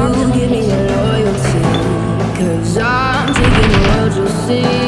To give me your loyalty. Cause I'm taking the world, you'll see.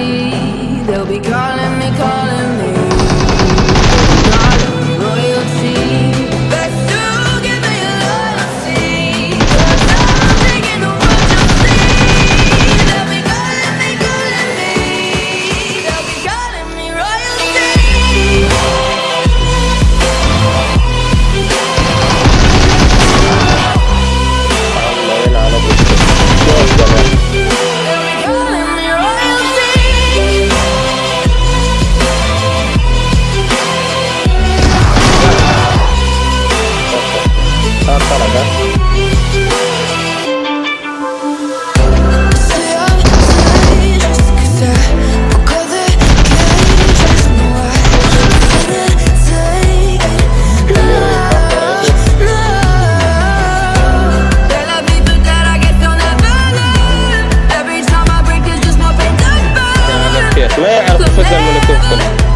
اعرفوا شو الزلمه اللي بتوصل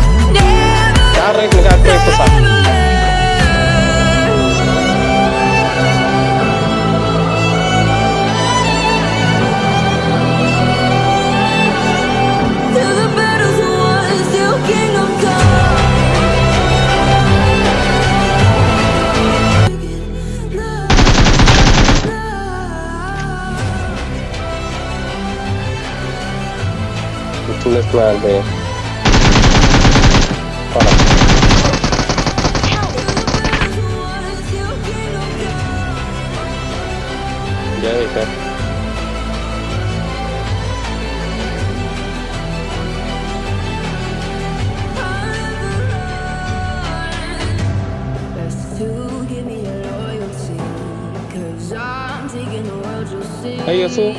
taking the world, you'll see. Yasu.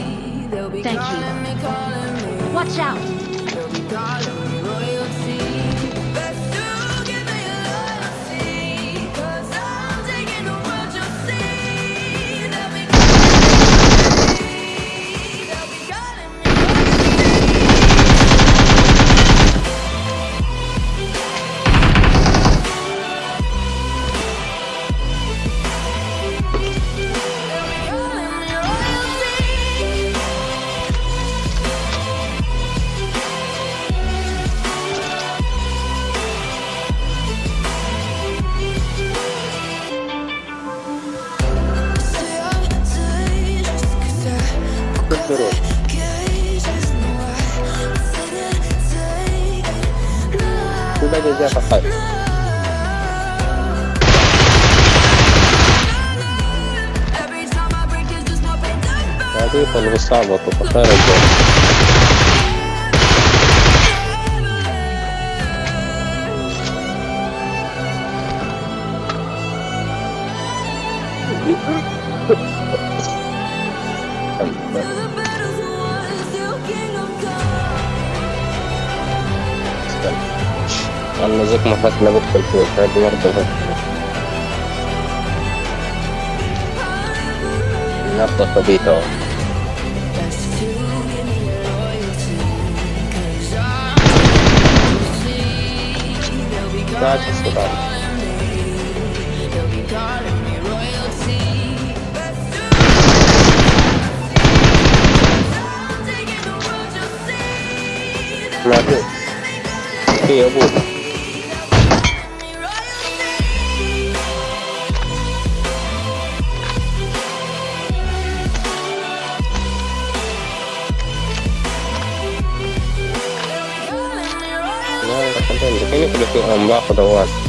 Thank you. calling me, calling me. Watch out! Terus. Sudah jadi apa kak? Nanti kalau والله زك ما فاتنا بدخل فيه هذه برضه فاتنا نقطة خبيثة والله Gracias, Rodolfo. Love it. Boy. Nah, tertentu. Ini sudah diombak, atau kuat.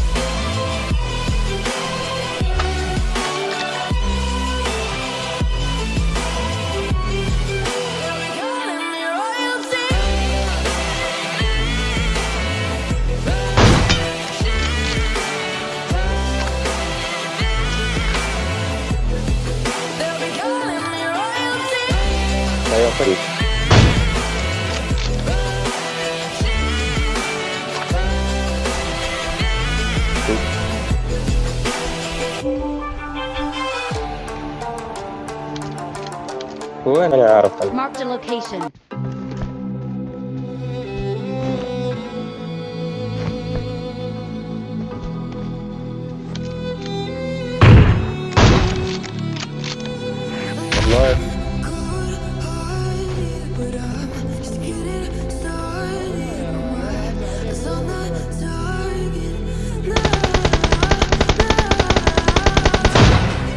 Marked a location.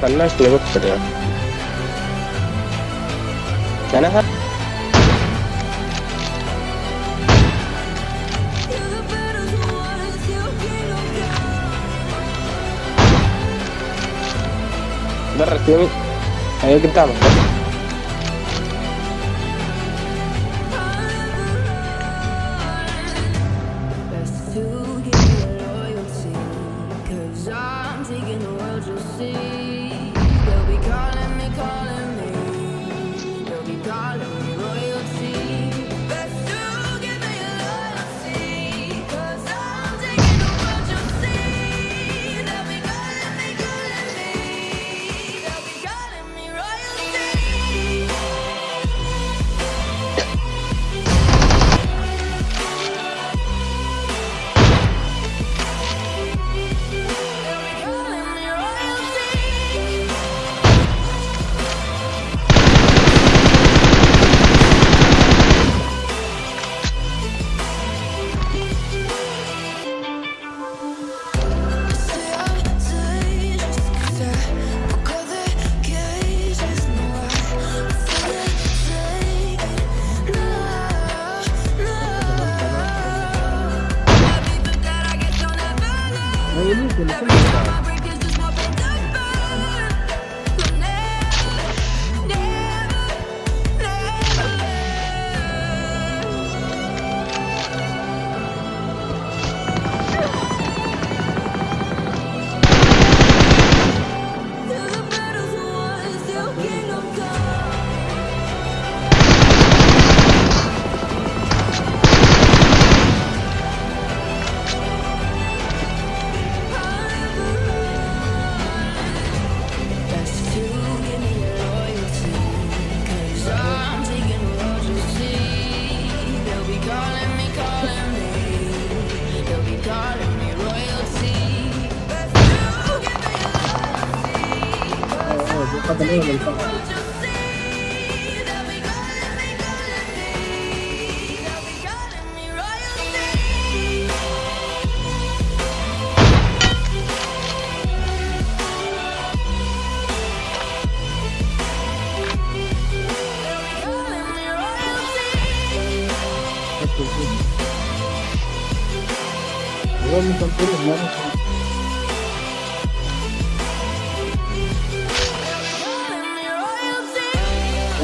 I'm not sure what's going on. जाना है Bentar, ayo kita Oğlum konuşamıyorum. americano é. Vamos então todos.